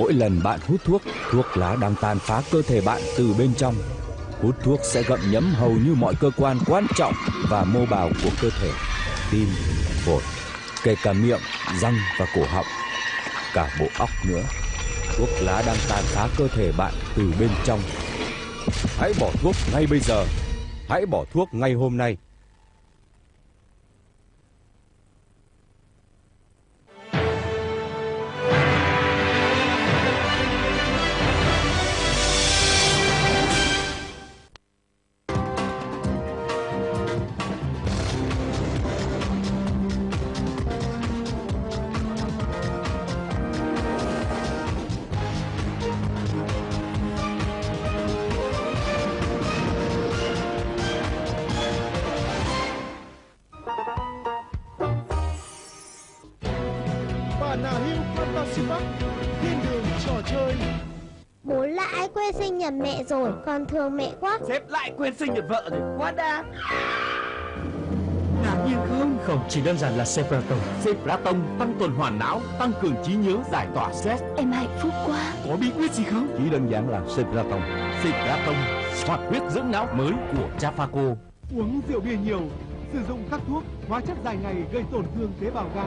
Mỗi lần bạn hút thuốc, thuốc lá đang tàn phá cơ thể bạn từ bên trong. Hút thuốc sẽ gặm nhấm hầu như mọi cơ quan quan trọng và mô bào của cơ thể, tim, phổi, kể cả miệng, răng và cổ họng, cả bộ óc nữa. Thuốc lá đang tàn phá cơ thể bạn từ bên trong. Hãy bỏ thuốc ngay bây giờ. Hãy bỏ thuốc ngay hôm nay. Bản nào hưu Fantasy Park Thiên đường trò chơi. Bố lại quên sinh nhật mẹ rồi Còn thương mẹ quá. Sếp lại quên sinh nhật vợ rồi Quá đa. Ngạc nhiên không? Không, chỉ đơn giản là Sepraton Sepraton tăng tuần hoàn não Tăng cường trí nhớ giải tỏa stress. Em hạnh phúc quá. Có bí quyết gì không? Chỉ đơn giản là Sepraton Sepraton Hoạt huyết dưỡng não mới của Jafaco. Uống rượu bia nhiều Sử dụng các thuốc, hóa chất dài ngày gây tổn thương tế bào gan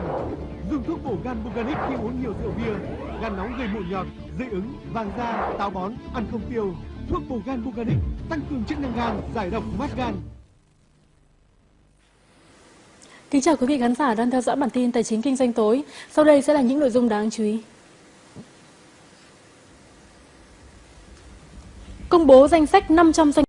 Dùng thuốc bổ gan Buganic khi uống nhiều rượu bia Gan nóng gây mụn nhọt, dị ứng, vàng da, táo bón, ăn không tiêu Thuốc bổ gan Buganic tăng cường chức năng gan, giải độc mát gan Kính chào quý vị khán giả đang theo dõi bản tin Tài chính Kinh doanh tối. Sau đây sẽ là những nội dung đáng chú ý. Công bố danh sách 500 doanh